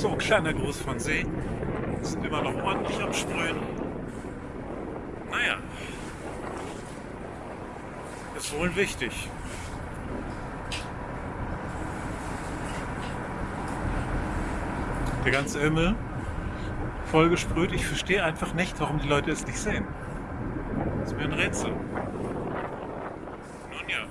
So, kleiner Gruß von See. Sind immer noch ordentlich am Sprühen. Naja. Ist wohl wichtig. Der ganze Himmel vollgesprüht. Ich verstehe einfach nicht, warum die Leute es nicht sehen. Das ist mir ein Rätsel. Nun ja.